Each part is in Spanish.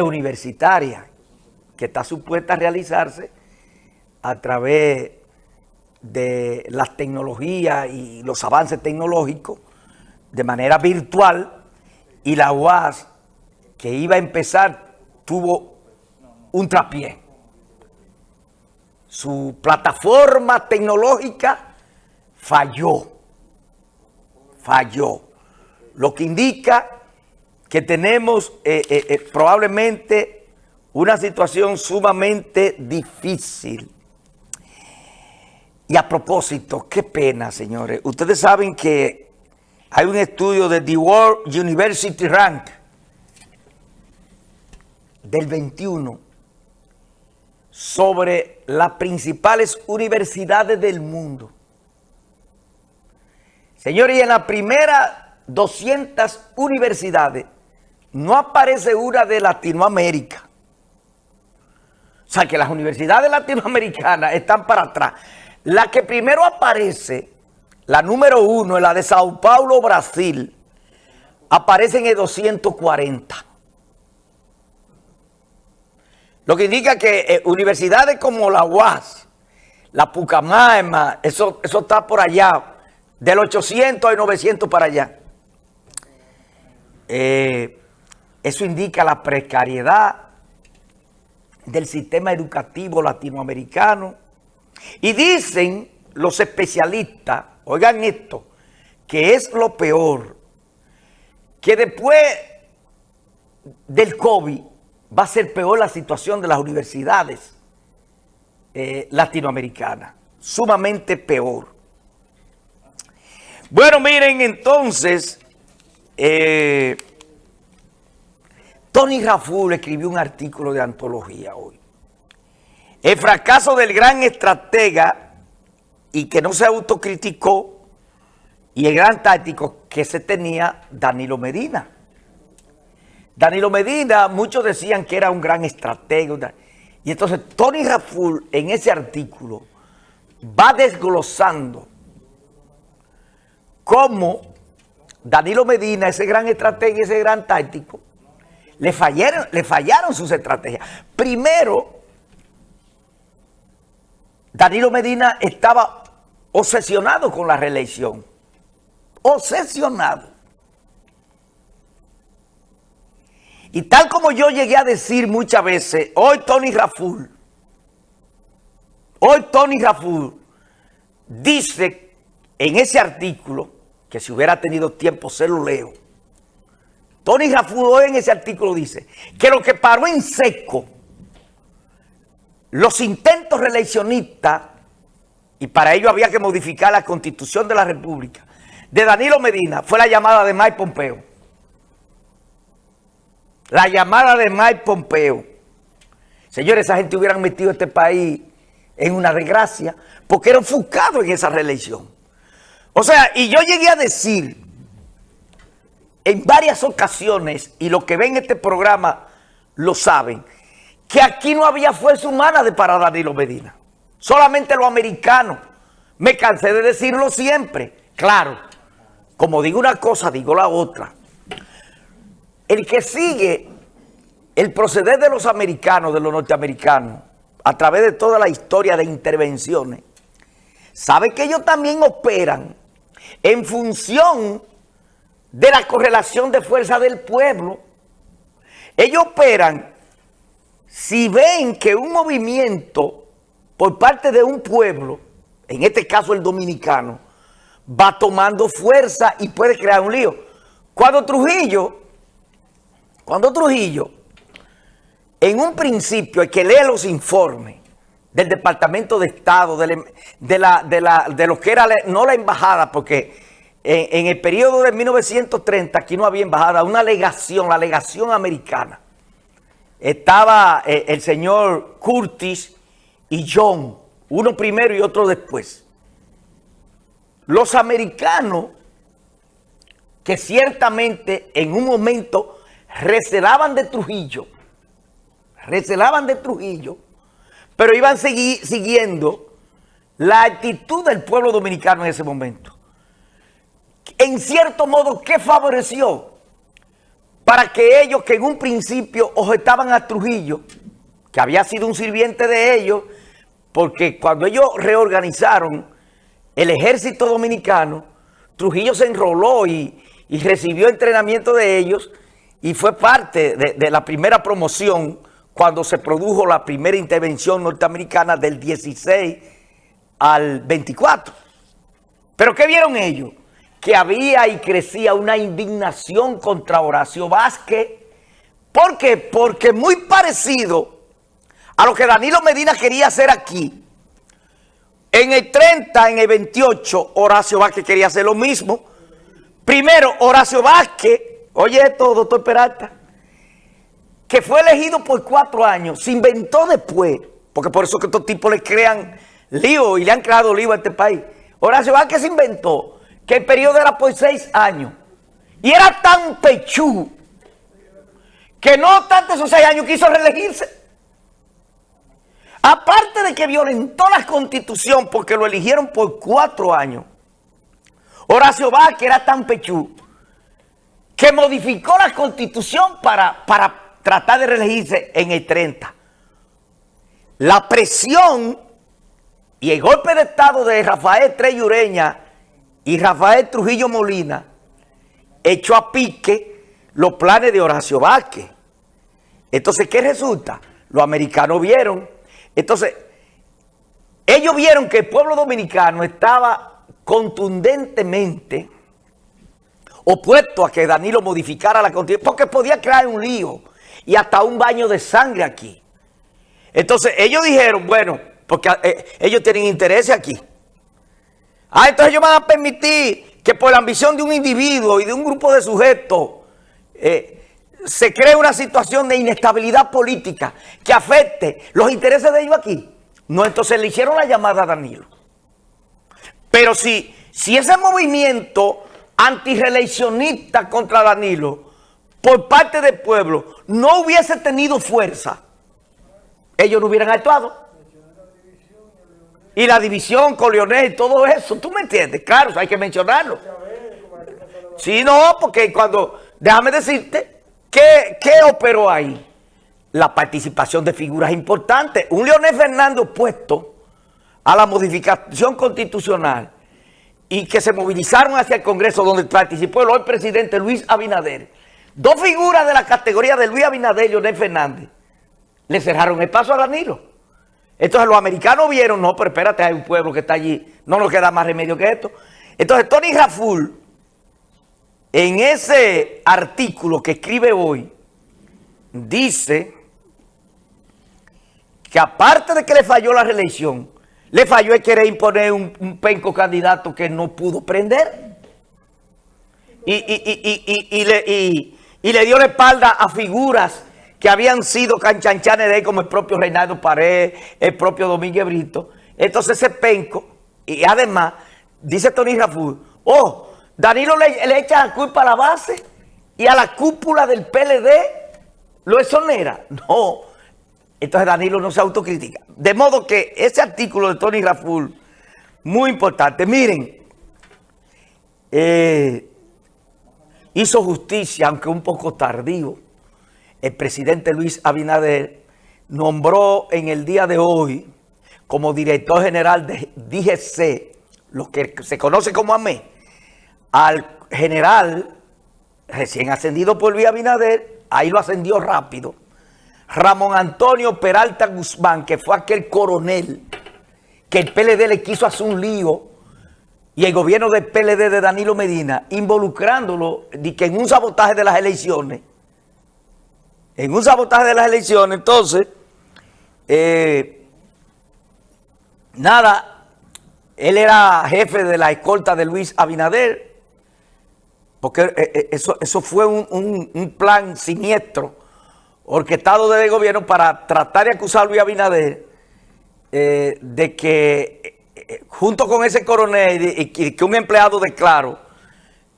universitaria que está supuesta a realizarse a través de las tecnologías y los avances tecnológicos de manera virtual y la UAS que iba a empezar tuvo un trapié. Su plataforma tecnológica falló, falló, lo que indica que tenemos eh, eh, eh, probablemente una situación sumamente difícil. Y a propósito, qué pena, señores. Ustedes saben que hay un estudio de The World University Rank del 21 sobre las principales universidades del mundo. Señores, y en la primera 200 universidades no aparece una de Latinoamérica. O sea, que las universidades latinoamericanas están para atrás. La que primero aparece, la número uno, la de Sao Paulo, Brasil, aparece en el 240. Lo que indica que eh, universidades como la UAS, la Pucamaima, eso, eso está por allá, del 800 al 900 para allá. Eh, eso indica la precariedad del sistema educativo latinoamericano. Y dicen los especialistas, oigan esto, que es lo peor, que después del COVID va a ser peor la situación de las universidades eh, latinoamericanas, sumamente peor. Bueno, miren entonces... Eh, Tony Raful escribió un artículo de antología hoy. El fracaso del gran estratega y que no se autocriticó y el gran táctico que se tenía Danilo Medina. Danilo Medina, muchos decían que era un gran estratega. Y entonces Tony Raful en ese artículo va desglosando cómo Danilo Medina, ese gran estratega y ese gran táctico, le fallaron, le fallaron sus estrategias. Primero, Danilo Medina estaba obsesionado con la reelección. Obsesionado. Y tal como yo llegué a decir muchas veces, hoy Tony Raful, hoy Tony Raful dice en ese artículo, que si hubiera tenido tiempo se lo leo, Tony Rafudo en ese artículo dice que lo que paró en seco los intentos reeleccionistas, y para ello había que modificar la constitución de la república, de Danilo Medina, fue la llamada de Mike Pompeo. La llamada de Mike Pompeo. Señores, esa gente hubieran metido este país en una desgracia porque era enfocado en esa reelección. O sea, y yo llegué a decir en varias ocasiones, y los que ven este programa lo saben, que aquí no había fuerza humana de para Danilo Medina. Solamente los americanos. Me cansé de decirlo siempre. Claro, como digo una cosa, digo la otra. El que sigue el proceder de los americanos, de los norteamericanos, a través de toda la historia de intervenciones, sabe que ellos también operan en función de la correlación de fuerza del pueblo. Ellos operan si ven que un movimiento por parte de un pueblo, en este caso el dominicano, va tomando fuerza y puede crear un lío. Cuando Trujillo, cuando Trujillo, en un principio hay que leer los informes del Departamento de Estado, de, la, de, la, de lo que era, no la embajada, porque en, el periodo de 1930, aquí no había embajada, una legación, la legación americana. Estaba eh, el señor Curtis y John, uno primero y otro después. Los americanos, que ciertamente en un momento recelaban de Trujillo, recelaban de Trujillo, pero iban siguiendo la actitud del pueblo dominicano en ese momento en cierto modo, ¿qué favoreció? para que ellos que en un principio objetaban a Trujillo, que había sido un sirviente de ellos, porque cuando ellos reorganizaron el ejército dominicano, Trujillo se enroló y, recibió entrenamiento de ellos y fue parte de, de, la primera promoción cuando se produjo la primera intervención norteamericana del 16 al 24. ¿Pero qué vieron ellos? Que había y crecía una indignación contra Horacio Vázquez. ¿Por qué? Porque muy parecido a lo que Danilo Medina quería hacer aquí. En el 30, en el 28, Horacio Vázquez quería hacer lo mismo. Primero, Horacio Vázquez, oye esto, doctor Peralta, que fue elegido por cuatro años, se inventó después, porque por eso que estos tipos le crean lío y le han creado lío a este país. Horacio Vázquez se inventó que el periodo era por seis años. Y era tan pechú que no obstante esos seis años quiso reelegirse. Aparte de que violentó la constitución porque lo eligieron por cuatro años, Horacio Vázquez era tan pechú que modificó la constitución para, para tratar de reelegirse en el 30. La presión y el golpe de estado de Rafael Treyureña y Rafael Trujillo Molina echó a pique los planes de Horacio Vázquez. Entonces, ¿qué resulta? Los americanos vieron entonces, ellos vieron que el pueblo dominicano estaba contundentemente opuesto a que Danilo modificara la constitución, porque podía crear un lío y hasta un baño de sangre aquí. Entonces, ellos dijeron, bueno, porque eh, ellos tienen interés aquí. Ah, entonces ellos van a permitir que por la ambición de un individuo y de un grupo de sujetos eh, se crea una situación de inestabilidad política que afecte los intereses de ellos aquí. No, entonces le hicieron la llamada a Danilo. Pero si, si ese movimiento antireeleccionista contra Danilo por parte del pueblo no hubiese tenido fuerza, ellos no hubieran actuado. Y la división con Leonel todo eso, ¿tú me entiendes? Claro, hay que mencionarlo. Sí, no, porque cuando, déjame decirte, ¿Qué, operó ahí? La participación de figuras importantes. Un Leonel Fernández opuesto a la modificación constitucional y que se movilizaron hacia el Congreso donde participó el hoy presidente Luis Abinader. Dos figuras de la categoría de Luis Abinader y Leonel Fernández le cerraron el paso a Danilo. Entonces los americanos vieron, no, pero espérate, hay un pueblo que está allí, no nos queda más remedio que esto. Entonces Tony Raful en ese artículo que escribe hoy, dice que aparte de que le falló la reelección, le falló el querer imponer un, penco candidato que no pudo prender. Y, le, dio la espalda a figuras que habían sido canchanchanes de él, como el propio Reinaldo Pared, el propio Domínguez Brito. Entonces ese penco, y además, dice Tony Raful, oh, Danilo le, echa la culpa a la base y a la cúpula del PLD lo exonera. No, entonces Danilo no se autocritica. De modo que ese artículo de Tony Raful, muy importante. Miren, eh, hizo justicia, aunque un poco tardío, el presidente Luis Abinader nombró en el día de hoy como director general de DGC, lo que se conoce como AME, al general recién ascendido por Luis Abinader, ahí lo ascendió rápido, Ramón Antonio Peralta Guzmán, que fue aquel coronel que el PLD le quiso hacer un lío y el gobierno del PLD de Danilo Medina, involucrándolo en un sabotaje de las elecciones, en un sabotaje de las elecciones, entonces, eh, nada, él era jefe de la escolta de Luis Abinader, porque eh, eh, eso, eso fue un, plan siniestro, orquestado desde el gobierno para tratar de acusar a Luis Abinader de que junto con ese coronel y, que un empleado de Claro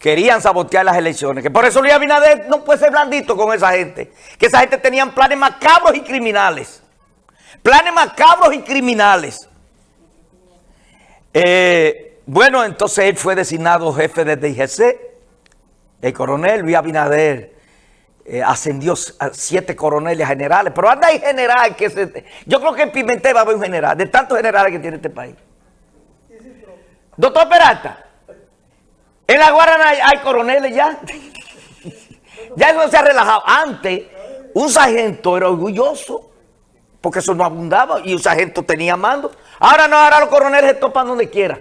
querían sabotear las elecciones. Que por eso Luis Abinader no puede ser blandito con esa gente. Que esa gente tenían planes macabros y criminales. Planes macabros y criminales. bueno, entonces él fue designado jefe de DGC el coronel Luis Abinader eh, ascendió a siete coroneles generales, pero anda hay general que se... Yo creo que en Pimentel va a haber un general, de tantos generales que tiene este país. Doctor Peralta, en la Guarana hay, coroneles ya. ya eso se ha relajado. Antes, un sargento era orgulloso, porque eso no abundaba, y un sargento tenía mando. Ahora no, ahora los coroneles se topan donde quiera.